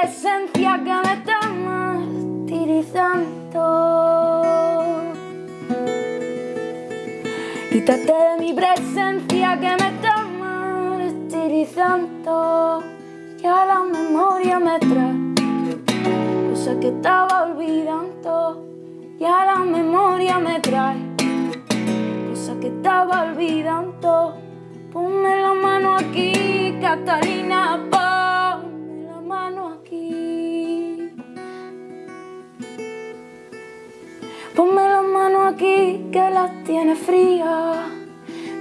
presencia que me está martirizando. Quítate de mi presencia que me está martirizando. Y a la memoria me trae cosas que estaba olvidando. Y a la memoria me trae cosas que estaba olvidando. Ponme la mano aquí, Catalina. Ponme la mano aquí, que las tiene fría.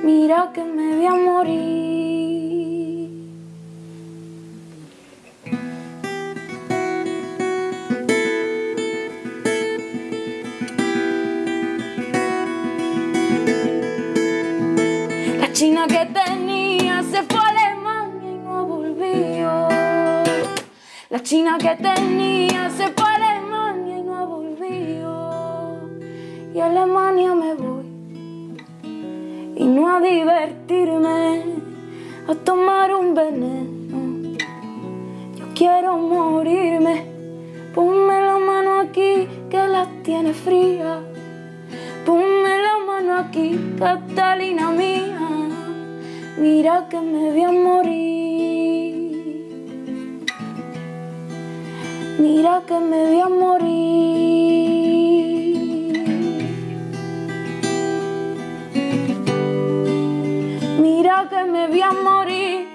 Mira que me voy a morir. La china que tenía se fue a Alemania y no volvió. La china que tenía se fue a Alemania y no volvió. A Alemania me voy. Y no a divertirme, a tomar un veneno. Yo quiero morirme. Ponme la mano aquí que las tiene frías. Ponme la mano aquí, Catalina mía. Mira que me voy a morir. Mira que me voy a morir. Que me voy a morir.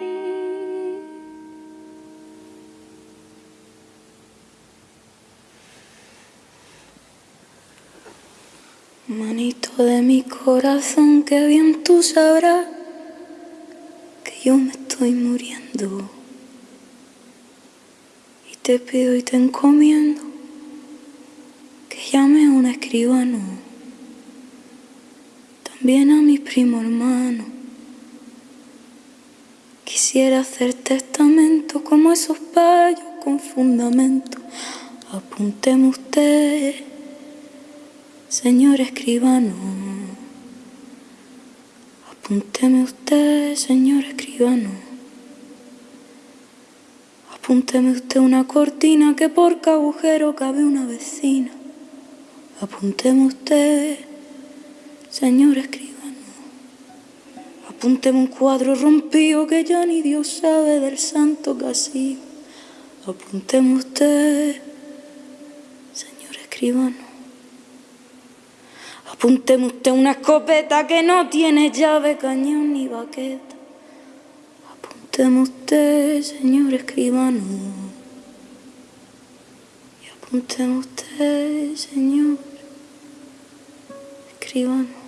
Manito de mi corazón, que bien tú sabrás que yo me estoy muriendo. Y te pido y te encomiendo que llame a un escribano, también a mi primo hermano. Quisiera hacer testamento como esos payos con fundamento. Apúnteme usted señor escribano. Apúnteme usted, señor escribano. Apúnteme usted una cortina que por cada agujero cabe una vecina. Apúnteme usted, señor escribano. Apúnteme un cuadro rompido que ya ni Dios sabe del santo castigo. Apúnteme usted, señor escribano. Apúnteme usted una escopeta que no tiene llave, cañón ni baqueta. Apúnteme usted, señor escribano. Y apúnteme usted, señor escribano.